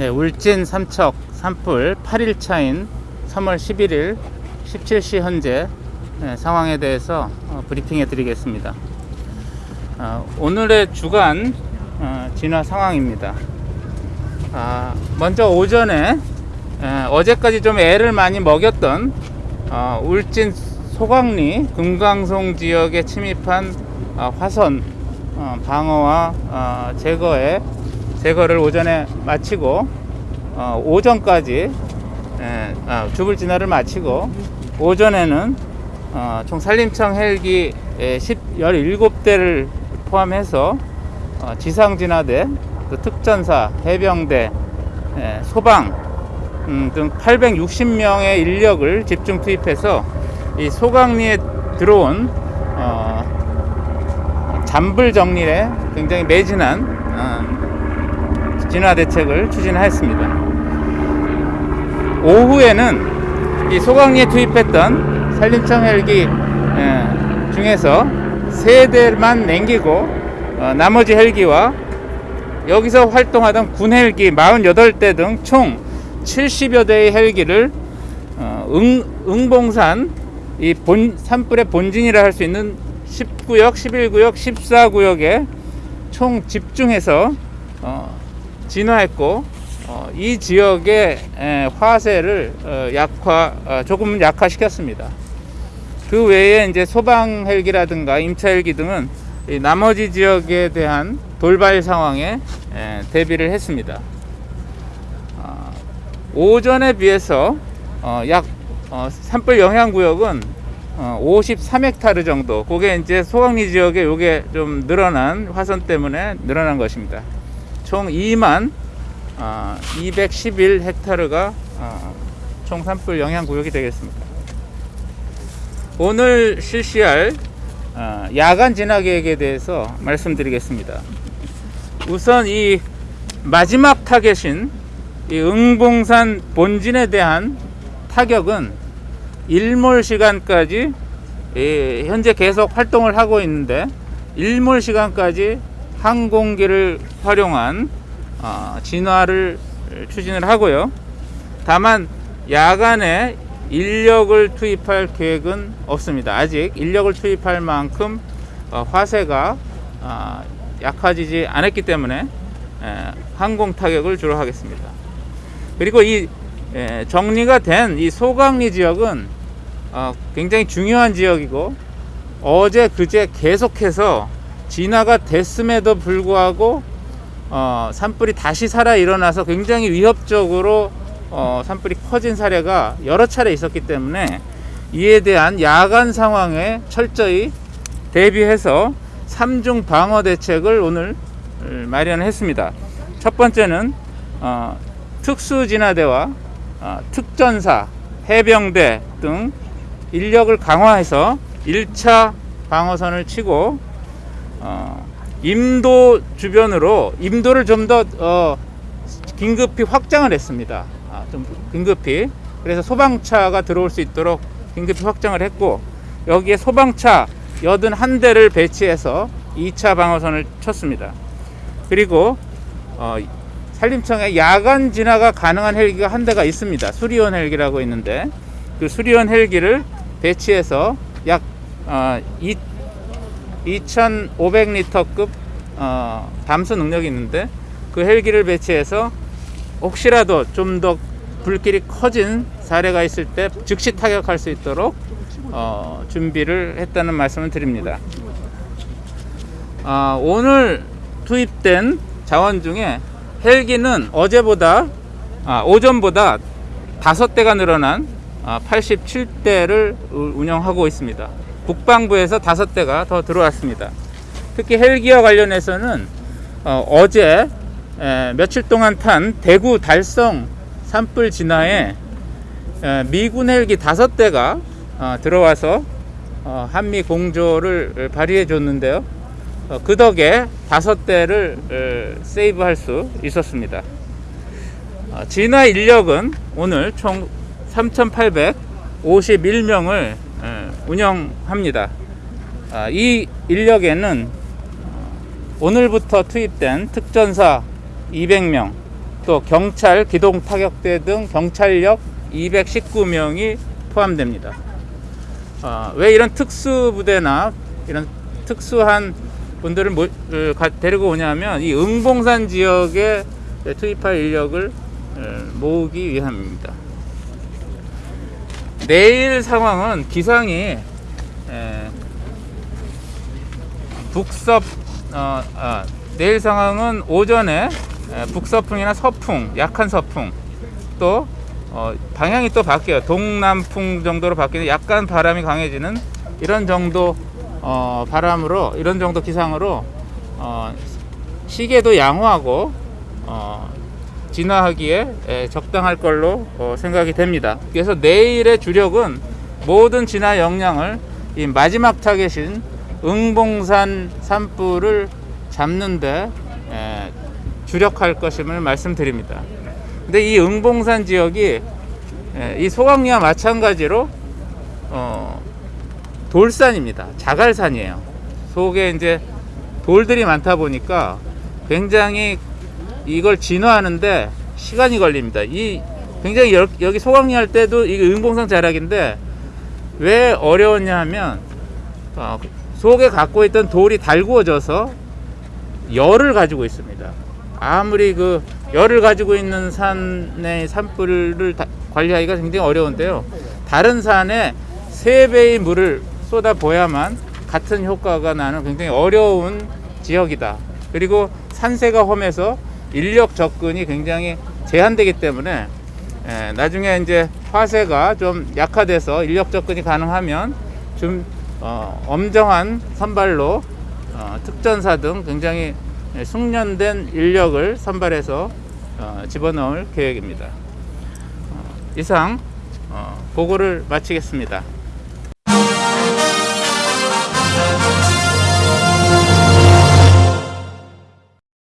네, 울진 삼척 산불 8일차인 3월 11일 17시 현재 네, 상황에 대해서 어, 브리핑해 드리겠습니다. 어, 오늘의 주간 어, 진화 상황입니다. 아, 먼저 오전에 에, 어제까지 좀 애를 많이 먹였던 어, 울진 소강리 금강송 지역에 침입한 어, 화선 어, 방어와 어, 제거에 제거를 오전에 마치고 어, 오전까지 에, 아, 주불 진화를 마치고 오전에는 어, 총 산림청 헬기 10, 17대를 포함해서 어, 지상 진화대, 또 특전사, 해병대, 에, 소방 음, 등 860명의 인력을 집중 투입해서 이 소강리에 들어온 어, 잔불 정리에 굉장히 매진한 어, 진화 대책을 추진하였습니다. 오후에는 이 소강리에 투입했던 산림청 헬기 에, 중에서 세 대만 남기고 어, 나머지 헬기와 여기서 활동하던 군 헬기 48대 등 총 70여 대의 헬기를 어, 응, 응봉산 이 본, 산불의 본진이라 할 수 있는 10구역, 11구역, 14구역에 총 집중해서 어, 진화했고 어, 이 지역의 에, 화세를 어, 약화 어, 조금 약화시켰습니다. 그 외에 이제 소방 헬기라든가 임차 헬기 등은 이 나머지 지역에 대한 돌발 상황에 에, 대비를 했습니다. 어, 오전에 비해서 어, 약 어, 산불 영향 구역은 어, 53헥타르 정도. 그게 이제 소강리 지역에 요게 좀 늘어난 화선 때문에 늘어난 것입니다. 총 2만 어, 211 헥타르가 어, 총 산불 영향 구역이 되겠습니다. 오늘 실시할 어, 야간 진화 계획에 대해서 말씀드리겠습니다. 우선 이 마지막 타겟인 이 응봉산 본진에 대한 타격은 일몰 시간까지 이 현재 계속 활동을 하고 있는데 일몰 시간까지 항공기를 활용한 어, 진화를 추진을 하고요. 다만 야간에 인력을 투입할 계획은 없습니다. 아직 인력을 투입할 만큼 어, 화세가 어, 약화지지 않았기 때문에 에, 항공 타격을 주로 하겠습니다. 그리고 이 에, 정리가 된 이 소강리 지역은 어, 굉장히 중요한 지역이고 어제 그제 계속해서 진화가 됐음에도 불구하고 어, 산불이 다시 살아 일어나서 굉장히 위협적으로 어, 산불이 커진 사례가 여러 차례 있었기 때문에 이에 대한 야간 상황에 철저히 대비해서 삼중 방어 대책을 오늘 마련했습니다. 첫 번째는 어, 특수진화대와 어, 특전사, 해병대 등 인력을 강화해서 1차 방어선을 치고 어, 임도 주변으로 임도를 좀더 어, 긴급히 확장을 했습니다. 아, 좀 긴급히 그래서 소방차가 들어올 수 있도록 긴급히 확장을 했고 여기에 소방차 81대를 배치해서 2차 방어선을 쳤습니다. 그리고 어, 산림청에 야간 진화가 가능한 헬기가 한 대가 있습니다. 수리원 헬기라고 있는데 그 수리원 헬기를 배치해서 약 어, 2,500리터급 어, 담수 능력이 있는데 그 헬기를 배치해서 혹시라도 좀 더 불길이 커진 사례가 있을 때 즉시 타격할 수 있도록 어, 준비를 했다는 말씀을 드립니다. 아, 오늘 투입된 자원 중에 헬기는 어제보다 아, 오전보다 다섯 대가 늘어난 아, 87대를 운영하고 있습니다. 국방부에서 다섯 대가 더 들어왔습니다. 특히 헬기와 관련해서는 어, 제 며칠 동안 탄 대구 달성 산불 진화에 에, 미군 헬기 다섯 대가 어, 들어와서 어, 한미 공조를 발휘해 줬는데요. 어, 그 덕에 다섯 대를 에, 세이브할 수 있었습니다. 어, 진화 인력은 오늘 총 3,851명을 운영합니다. 아, 이 인력에는 오늘부터 투입된 특전사 200명, 또 경찰, 기동 타격대 등 경찰력 219명이 포함됩니다. 어, 왜 이런 특수 부대나 이런 특수한 분들을 가- 데리고 오냐면 이 응봉산 지역에 투입할 인력을 어, 모으기 위함입니다. 내일 상황은 기상이 에, 북서 어, 아, 내일 상황은 오전에 에, 북서풍이나 서풍, 약한 서풍 또 어, 방향이 또 바뀌어요. 동남풍 정도로 바뀌는 약간 바람이 강해지는 이런 정도 어, 바람으로 이런 정도 기상으로 어, 시계도 양호하고 어, 진화하기에 에, 적당할 걸로 어, 생각이 됩니다. 그래서 내일의 주력은 모든 진화 역량을 이 마지막 타겟인 응봉산 산불을 잡는데 에, 주력할 것임을 말씀드립니다. 근데 이 응봉산 지역이 에, 이 소강리와 마찬가지로 어, 돌산입니다. 자갈산이에요. 속에 이제 돌들이 많다 보니까 굉장히 이걸 진화하는데 시간이 걸립니다. 이 굉장히 여, 여기 소강리 할 때도 이게 응봉산 자락인데 왜 어려웠냐 하면 어, 속에 갖고 있던 돌이 달구어져서 열을 가지고 있습니다. 아무리 그 열을 가지고 있는 산의 산불을 다- 관리하기가 굉장히 어려운데요. 다른 산에 세 배의 물을 쏟아 보야만 같은 효과가 나는 굉장히 어려운 지역이다. 그리고 산세가 험해서 인력 접근이 굉장히 제한되기 때문에 에, 나중에 이제 화세가 좀 약화돼서 인력 접근이 가능하면 좀 어, 엄정한 선발로 어, 특전사 등 굉장히 숙련된 인력을 선발해서 어, 집어넣을 계획입니다. 어, 이상 어, 보고를 마치겠습니다.